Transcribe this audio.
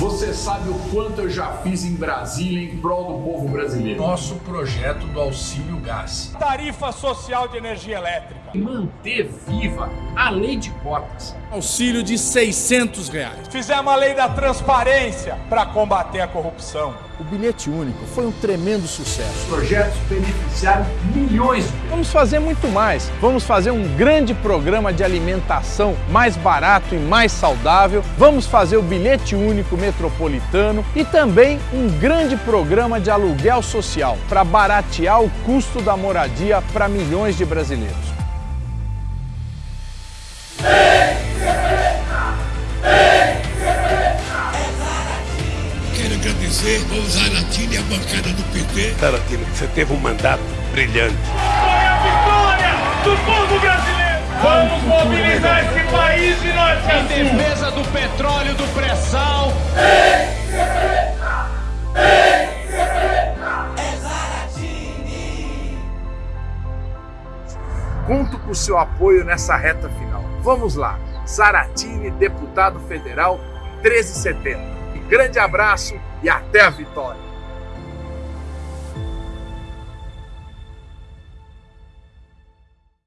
Você sabe o quanto eu já fiz em Brasília em prol do povo brasileiro. Nosso projeto do auxílio gás. Tarifa social de energia elétrica. Manter viva a lei de cotas. Auxílio de 600 reais. Fizemos a lei da transparência para combater a corrupção. O bilhete único foi um tremendo sucesso. Projetos beneficiaram milhões de pessoas. Vamos fazer muito mais. Vamos fazer um grande programa de alimentação mais barato e mais saudável. Vamos fazer o bilhete único metropolitano e também um grande programa de aluguel social para baratear o custo da moradia para milhões de brasileiros. Quero agradecer ao Zaratini e a bancada do PT. Zaratini, você teve um mandato brilhante. Foi a vitória do povo brasileiro! Vamos mobilizar esse país a sul! Em defesa do petróleo, do pré-sal. Conto com o seu apoio nessa reta final. Vamos lá. Zaratini, deputado federal 1370. Grande abraço e até a vitória!